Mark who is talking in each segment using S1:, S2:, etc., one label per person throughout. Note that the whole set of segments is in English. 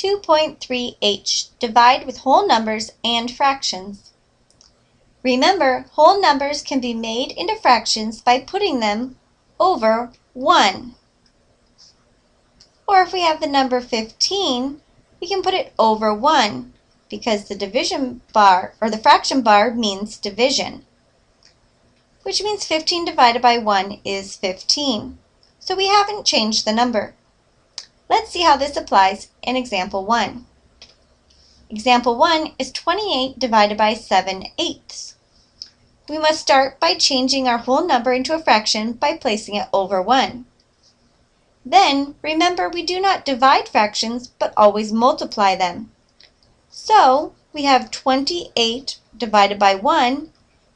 S1: 2.3h. Divide with whole numbers and fractions. Remember, whole numbers can be made into fractions by putting them over 1. Or if we have the number 15, we can put it over 1 because the division bar or the fraction bar means division, which means 15 divided by 1 is 15. So we haven't changed the number. Let's see how this applies in example 1. Example 1 is 28 divided by 7 eighths. We must start by changing our whole number into a fraction by placing it over 1. Then, remember we do not divide fractions, but always multiply them. So, we have 28 divided by 1.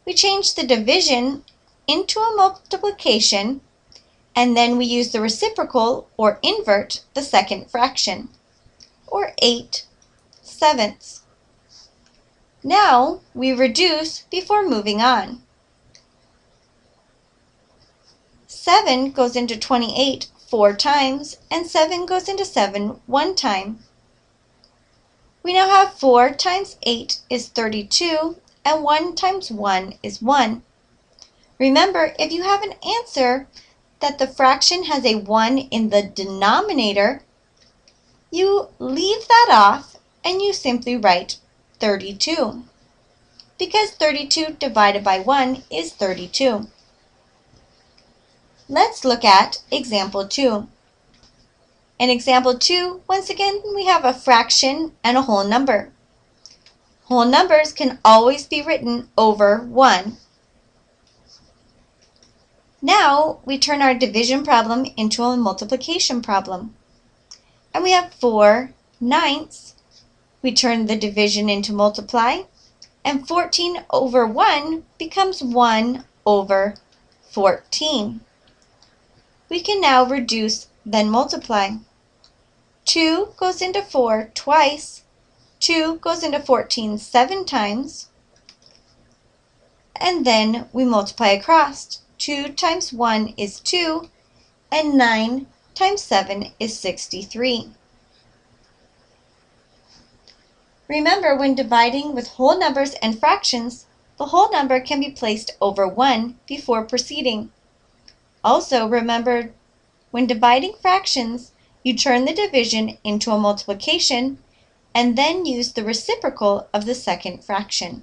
S1: We change the division into a multiplication and then we use the reciprocal or invert the second fraction, or 8 sevenths. Now we reduce before moving on. 7 goes into 28 four times, and 7 goes into 7 one time. We now have 4 times 8 is 32, and 1 times 1 is 1. Remember, if you have an answer that the fraction has a 1 in the denominator, you leave that off and you simply write 32 because 32 divided by 1 is 32. Let's look at example 2. In example 2, once again, we have a fraction and a whole number. Whole numbers can always be written over 1. Now we turn our division problem into a multiplication problem. And we have 4 ninths. We turn the division into multiply. And 14 over 1 becomes 1 over 14. We can now reduce, then multiply. 2 goes into 4 twice. 2 goes into 14 seven times. And then we multiply across. 2 times 1 is 2, and 9 times 7 is 63. Remember, when dividing with whole numbers and fractions, the whole number can be placed over 1 before proceeding. Also, remember, when dividing fractions, you turn the division into a multiplication and then use the reciprocal of the second fraction.